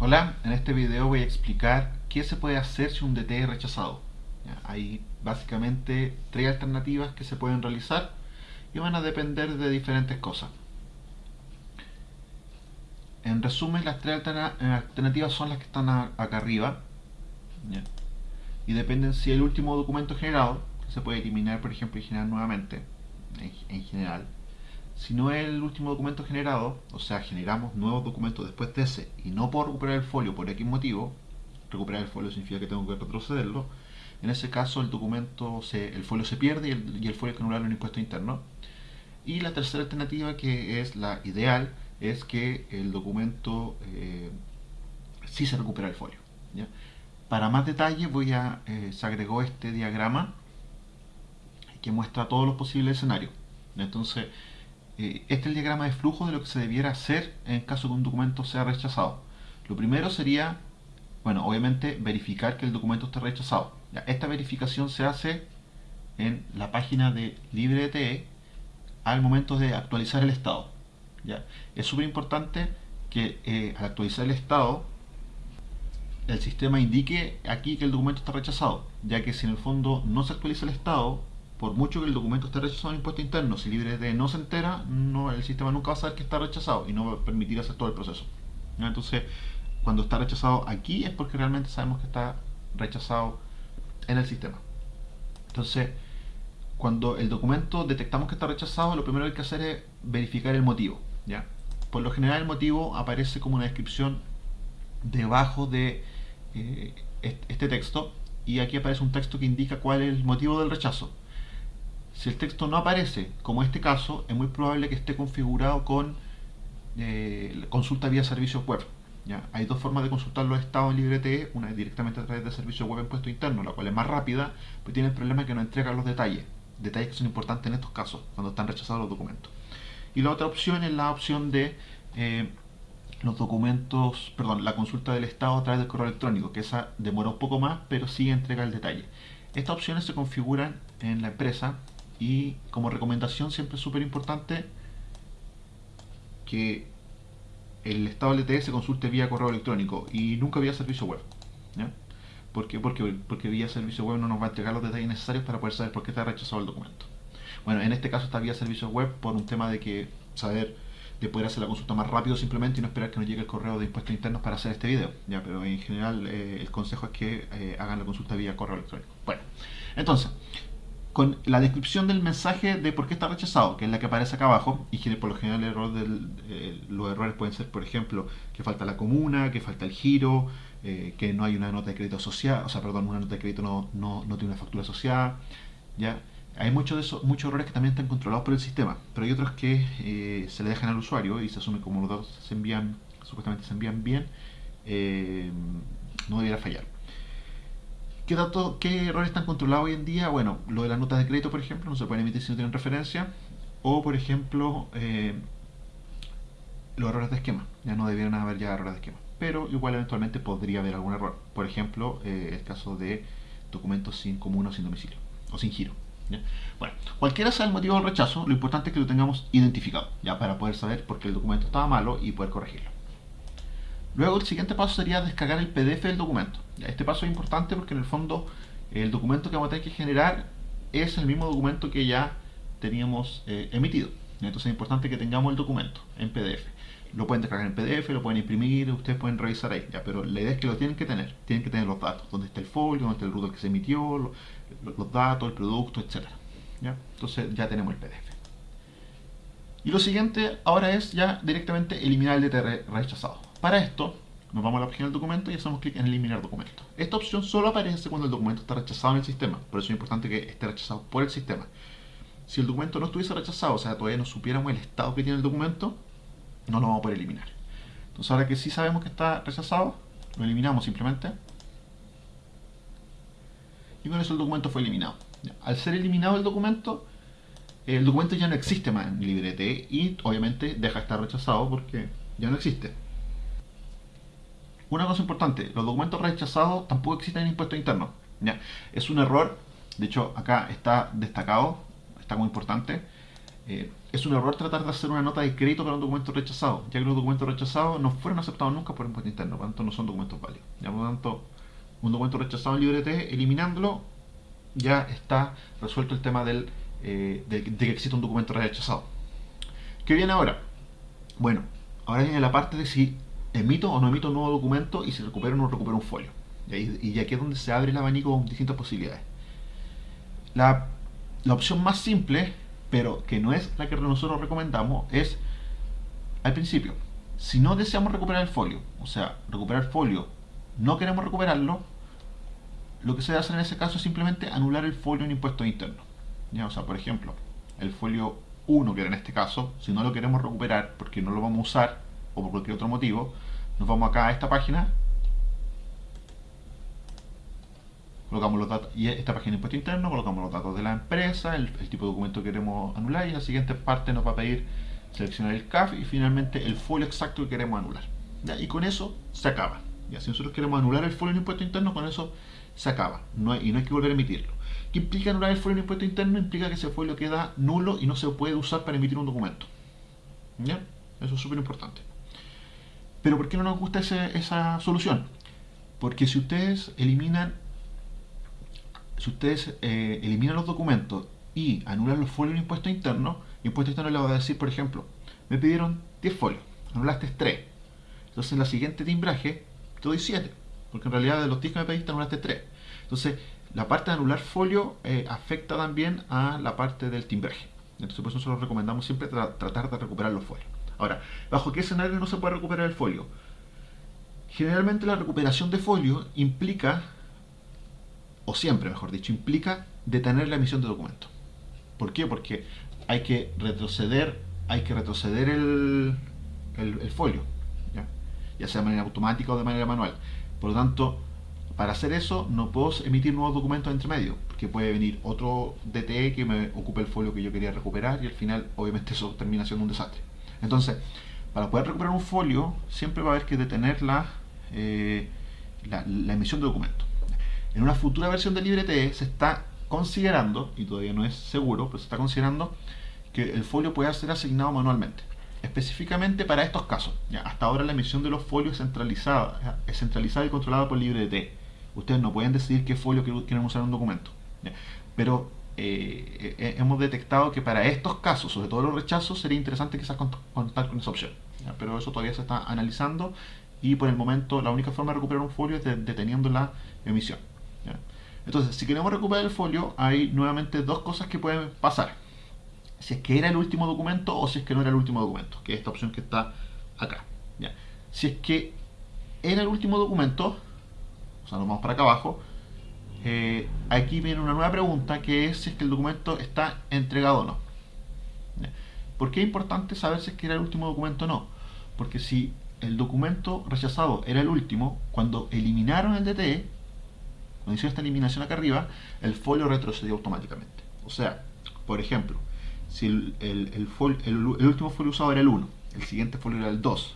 Hola, en este video voy a explicar qué se puede hacer si un DT es rechazado. Hay básicamente tres alternativas que se pueden realizar y van a depender de diferentes cosas. En resumen, las tres alternativas son las que están acá arriba y dependen si el último documento generado, se puede eliminar por ejemplo y generar nuevamente en general, si no es el último documento generado, o sea, generamos nuevos documentos después de ese y no puedo recuperar el folio por X motivo, recuperar el folio significa que tengo que retrocederlo, en ese caso el documento, se, el folio se pierde y el, y el folio que anularlo en impuesto interno. Y la tercera alternativa, que es la ideal, es que el documento eh, sí se recupera el folio. Para más detalle voy a, eh, se agregó este diagrama que muestra todos los posibles escenarios. Entonces, eh, este es el diagrama de flujo de lo que se debiera hacer en caso que un documento sea rechazado. Lo primero sería, bueno, obviamente verificar que el documento esté rechazado. esta verificación se hace en la página de LibreTE al momento de actualizar el estado. ¿ya? Es súper importante que eh, al actualizar el estado el sistema indique aquí que el documento está rechazado, ya que si en el fondo no se actualiza el estado, por mucho que el documento esté rechazado en impuesto interno, si libre no se entera, no, el sistema nunca va a saber que está rechazado y no va a permitir hacer todo el proceso. Entonces, cuando está rechazado aquí es porque realmente sabemos que está rechazado en el sistema. Entonces, cuando el documento detectamos que está rechazado, lo primero que hay que hacer es verificar el motivo. ¿ya? Por lo general el motivo aparece como una descripción debajo de eh, este texto y aquí aparece un texto que indica cuál es el motivo del rechazo. Si el texto no aparece, como este caso, es muy probable que esté configurado con eh, consulta vía servicios web. ¿ya? Hay dos formas de consultar los estados en LibreTE, una es directamente a través de servicios web en puesto interno, la cual es más rápida, pero tiene el problema que no entrega los detalles, detalles que son importantes en estos casos, cuando están rechazados los documentos. Y la otra opción es la opción de eh, los documentos, perdón, la consulta del estado a través del correo electrónico, que esa demora un poco más, pero sí entrega el detalle. Estas opciones se configuran en la empresa y como recomendación siempre es súper importante que el estado LTE se consulte vía correo electrónico y nunca vía servicio web. ¿Por qué? Porque, porque vía servicio web no nos va a entregar los detalles necesarios para poder saber por qué está rechazado el documento. Bueno, en este caso está vía servicio web por un tema de que saber de poder hacer la consulta más rápido simplemente y no esperar que nos llegue el correo de impuestos internos para hacer este video. Ya, pero en general eh, el consejo es que eh, hagan la consulta vía correo electrónico. Bueno, entonces, con la descripción del mensaje de por qué está rechazado, que es la que aparece acá abajo, y por lo general el error del, eh, los errores pueden ser, por ejemplo, que falta la comuna, que falta el giro, eh, que no hay una nota de crédito asociada, o sea, perdón, una nota de crédito no, no, no tiene una factura asociada, ¿ya? Hay muchos de esos, muchos errores que también están controlados por el sistema, pero hay otros que eh, se le dejan al usuario y se asume como los datos se envían, supuestamente se envían bien, no debiera fallar. ¿Qué, datos, ¿Qué errores están controlados hoy en día? Bueno, lo de las notas de crédito, por ejemplo, no se pueden emitir si no tienen referencia. O, por ejemplo, eh, los errores de esquema. Ya no debieran haber ya errores de esquema. Pero igual eventualmente podría haber algún error. Por ejemplo, eh, el caso de documentos sin común o sin domicilio. O sin giro. Bueno, cualquiera sea el motivo del rechazo, lo importante es que lo tengamos identificado. Ya para poder saber por qué el documento estaba malo y poder corregirlo. Luego el siguiente paso sería descargar el PDF del documento. Este paso es importante porque en el fondo el documento que vamos a tener que generar es el mismo documento que ya teníamos eh, emitido. Entonces es importante que tengamos el documento en PDF. Lo pueden descargar en PDF, lo pueden imprimir, ustedes pueden revisar ahí, pero la idea es que lo tienen que tener. Tienen que tener los datos, dónde está el folio, dónde está el router que se emitió, los, datos, el producto, etc. ¿ya? Entonces ya tenemos el PDF. Y lo siguiente ahora es ya directamente eliminar el DTR rechazado. Para esto, nos vamos a la página del documento y hacemos clic en eliminar documento. Esta opción solo aparece cuando el documento está rechazado en el sistema, por eso es importante que esté rechazado por el sistema. Si el documento no estuviese rechazado, o sea, todavía no supiéramos el estado que tiene el documento, no lo vamos a poder eliminar. Entonces ahora que sí sabemos que está rechazado, lo eliminamos simplemente. Y con eso el documento fue eliminado. Al ser eliminado el documento, el documento ya no existe más en LibreT y obviamente deja de estar rechazado porque ya no existe. Una cosa importante, los documentos rechazados tampoco existen en impuesto interno. ¿ya? Es un error, de hecho acá está destacado, está muy importante. Eh, es un error tratar de hacer una nota de crédito para un documento rechazado, ya que los documentos rechazados no fueron aceptados nunca por impuesto interno, por lo tanto no son documentos válidos. Ya, por lo tanto, un documento rechazado en LibreT, eliminándolo, ya está resuelto el tema del, eh, de, de, que existe un documento rechazado. ¿Qué viene ahora? Bueno, ahora viene la parte de si emito o no emito un nuevo documento y si recupero o no recupero un folio. Y, y aquí es donde se abre el abanico con distintas posibilidades. La, la opción más simple pero que no es la que nosotros recomendamos, es al principio, si no deseamos recuperar el folio, o sea, recuperar el folio, no queremos recuperarlo, lo que se debe hacer en ese caso es simplemente anular el folio en impuestos internos. ¿Ya? O sea, por ejemplo, el folio 1, que era en este caso, si no lo queremos recuperar porque no lo vamos a usar o por cualquier otro motivo, nos vamos acá a esta página colocamos los datos, y esta página de impuesto interno, colocamos los datos de la empresa, el, tipo de documento que queremos anular y la siguiente parte nos va a pedir seleccionar el CAF y finalmente el folio exacto que queremos anular. Y con eso se acaba. ¿ya? Si nosotros queremos anular el folio en impuesto interno, con eso se acaba. Y no hay que volver a emitirlo. ¿Qué implica anular el folio en impuesto interno? Implica que ese folio queda nulo y no se puede usar para emitir un documento. ¿Ya? Eso es súper importante. Pero ¿por qué no nos gusta esa solución? Porque si ustedes eliminan si ustedes eh, eliminan los documentos y anulan los folios en impuesto interno, impuesto interno le va a decir, por ejemplo, me pidieron 10 folios, anulaste 3. Entonces en la siguiente timbraje te doy 7, porque en realidad de los 10 que me pediste anulaste 3. Entonces la parte de anular folio eh, afecta también a la parte del timbraje. Entonces por eso nosotros recomendamos siempre tratar de recuperar los folios. Ahora, ¿bajo qué escenario no se puede recuperar el folio? Generalmente la recuperación de folio implica o siempre mejor dicho, implica detener la emisión de documentos. ¿Por qué? Porque hay que retroceder, hay que retroceder el, el, folio, ¿ya? sea de manera automática o de manera manual. Por lo tanto, para hacer eso no puedo emitir nuevos documentos entre medio, porque puede venir otro DTE que me ocupe el folio que yo quería recuperar y al final obviamente eso termina siendo un desastre. Entonces, para poder recuperar un folio siempre va a haber que detener la, eh, la, emisión de documentos. En una futura versión de LibreTE se está considerando, y todavía no es seguro, pero se está considerando que el folio pueda ser asignado manualmente. Específicamente para estos casos. Ya, hasta ahora la emisión de los folios es centralizada, es centralizada y controlada por LibreTE. Ustedes no pueden decidir qué folio quieren usar en un documento. Pero eh, eh, hemos detectado que para estos casos, sobre todo los rechazos, sería interesante quizás contar con esa opción. Pero eso todavía se está analizando y por el momento la única forma de recuperar un folio es deteniendo la emisión. Entonces, si queremos recuperar el folio, hay nuevamente dos cosas que pueden pasar. Si es que era el último documento o si es que no era el último documento, que es esta opción que está acá. Si es que era el último documento, o sea, nos vamos para acá abajo, eh, aquí viene una nueva pregunta que es si es que el documento está entregado o no. ¿Por qué es importante saber si es que era el último documento o no? Porque si el documento rechazado era el último, cuando eliminaron el DTE, cuando hicieron esta eliminación acá arriba, el folio retrocedió automáticamente. O sea, por ejemplo, si el, el, último folio usado era el 1, el siguiente folio era el 2,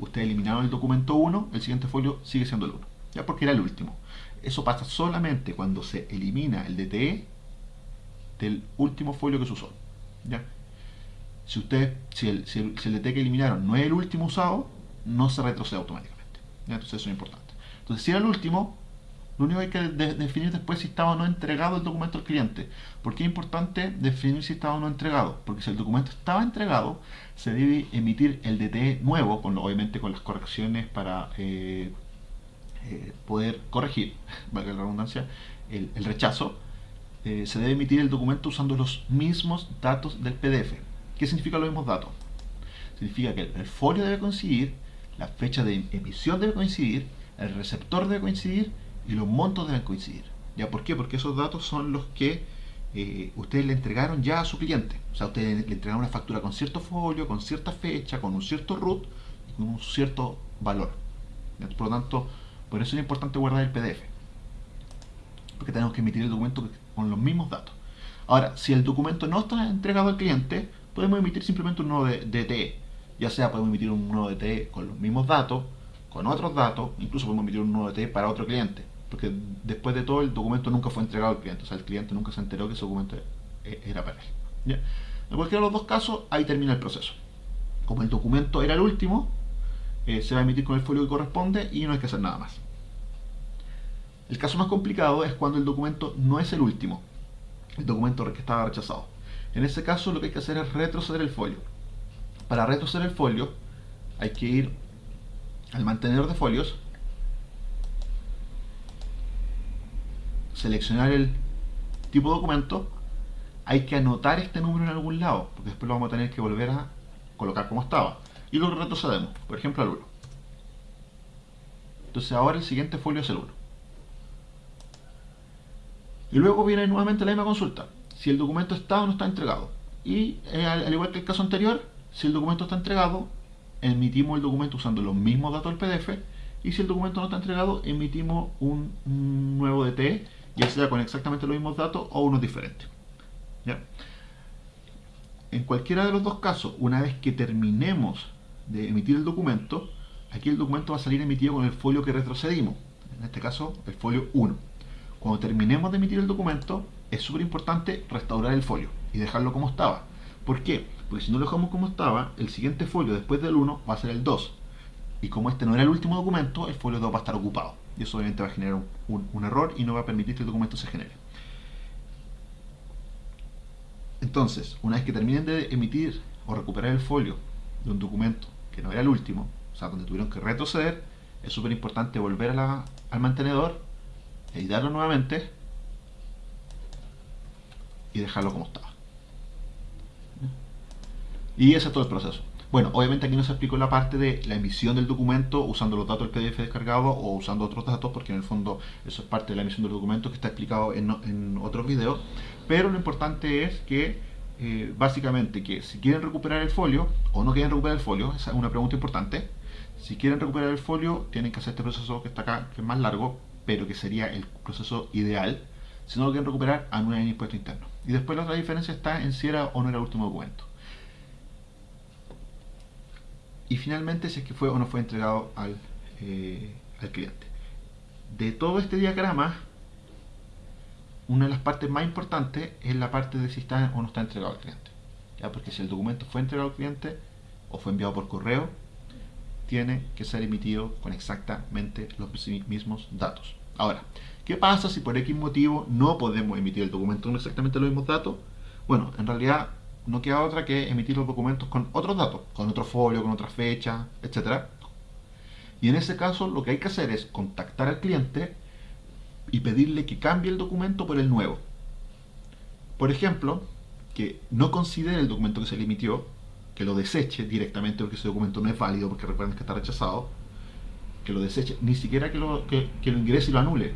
ustedes eliminaron el documento 1, el siguiente folio sigue siendo el 1, ya porque era el último. Eso pasa solamente cuando se elimina el DTE del último folio que se usó. ¿ya? Si, usted, si, el, si, el, DTE que eliminaron no es el último usado, no se retrocede automáticamente. Entonces eso es importante. Entonces si era el último, lo único que hay que definir después si estaba o no entregado el documento al cliente. ¿Por qué es importante definir si estaba o no entregado? Porque si el documento estaba entregado, se debe emitir el DTE nuevo, con, obviamente con las correcciones para eh, eh, poder corregir, valga la redundancia, el, rechazo. Eh, se debe emitir el documento usando los mismos datos del PDF. ¿Qué significa los mismos datos? Significa que el folio debe coincidir, la fecha de emisión debe coincidir, el receptor debe coincidir y los montos deben coincidir. ¿Ya por qué? Porque esos datos son los que eh, ustedes le entregaron ya a su cliente. O sea, ustedes le entregaron una factura con cierto folio, con cierta fecha, con un cierto root y con un cierto valor. Por lo tanto, por eso es importante guardar el PDF. Porque tenemos que emitir el documento con los mismos datos. Ahora, si el documento no está entregado al cliente, podemos emitir simplemente un nuevo DTE. Ya sea podemos emitir un nuevo DTE con los mismos datos, con otros datos, incluso podemos emitir un nuevo DTE para otro cliente porque después de todo el documento nunca fue entregado al cliente, o sea, el cliente nunca se enteró que ese documento e-, era para él. En cualquiera de los dos casos, ahí termina el proceso. Como el documento era el último, eh, se va a emitir con el folio que corresponde y no hay que hacer nada más. El caso más complicado es cuando el documento no es el último, el documento que estaba rechazado. En ese caso lo que hay que hacer es retroceder el folio. Para retroceder el folio hay que ir al mantenedor de folios, seleccionar el tipo de documento, hay que anotar este número en algún lado, porque después lo vamos a tener que volver a colocar como estaba. Y lo retrocedemos, por ejemplo al 1. Entonces ahora el siguiente folio es el 1. Y luego viene nuevamente la misma consulta. Si el documento está o no está entregado. Y eh, al, igual que el caso anterior, si el documento está entregado, emitimos el documento usando los mismos datos del PDF. Y si el documento no está entregado, emitimos un, nuevo DT, ya sea con exactamente los mismos datos o unos diferentes. En cualquiera de los dos casos, una vez que terminemos de emitir el documento, aquí el documento va a salir emitido con el folio que retrocedimos. En este caso, el folio 1. Cuando terminemos de emitir el documento, es súper importante restaurar el folio y dejarlo como estaba. ¿Por qué? Porque si no lo dejamos como estaba, el siguiente folio después del 1 va a ser el 2. Y como este no era el último documento, el folio 2 va a estar ocupado. Y eso obviamente va a generar un, error y no va a permitir que el documento se genere. Entonces, una vez que terminen de emitir o recuperar el folio de un documento que no era el último, o sea, donde tuvieron que retroceder, es súper importante volver al mantenedor editarlo nuevamente y dejarlo como estaba. Y ese es todo el proceso. Bueno, obviamente aquí no se explicó la parte de la emisión del documento usando los datos del PDF descargado o usando otros datos, porque en el fondo eso es parte de la emisión del documento que está explicado en, otros videos. Pero lo importante es que eh, básicamente que si quieren recuperar el folio o no quieren recuperar el folio, esa es una pregunta importante. Si quieren recuperar el folio, tienen que hacer este proceso que está acá, que es más largo, pero que sería el proceso ideal. Si no lo quieren recuperar, anulen el impuesto interno. Y después la otra diferencia está en si era o no era el último documento. Y finalmente, si es que fue o no fue entregado al, eh, al cliente. De todo este diagrama, una de las partes más importantes es la parte de si está o no está entregado al cliente. ¿Ya? Porque si el documento fue entregado al cliente o fue enviado por correo, tiene que ser emitido con exactamente los mismos datos. Ahora, ¿qué pasa si por X motivo no podemos emitir el documento con exactamente los mismos datos? Bueno, en realidad no queda otra que emitir los documentos con otros datos, con otro folio, con otra fecha, etc. Y en ese caso lo que hay que hacer es contactar al cliente y pedirle que cambie el documento por el nuevo. Por ejemplo, que no considere el documento que se le emitió que lo deseche directamente porque ese documento no es válido, porque recuerden que está rechazado, que lo deseche, ni siquiera que lo, que, lo ingrese y lo anule,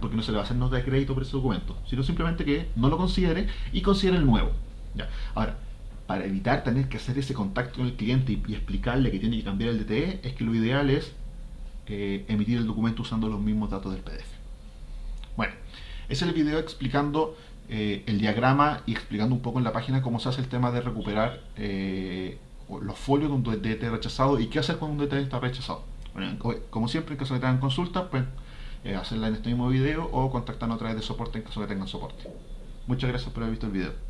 porque no se le va a hacer nota de crédito por ese documento, sino simplemente que no lo considere y considere el nuevo. Ya. Ahora, para evitar tener que hacer ese contacto con el cliente y, explicarle que tiene que cambiar el DTE, es que lo ideal es eh, emitir el documento usando los mismos datos del PDF. Bueno, ese es el video explicando eh, el diagrama y explicando un poco en la página cómo se hace el tema de recuperar eh, los folios de un DT rechazado y qué hacer cuando un DT está rechazado. como siempre, en caso de que tengan consultas, pues eh, hacerla en este mismo video o contactarnos a través de soporte en caso de que tengan soporte. Muchas gracias por haber visto el video.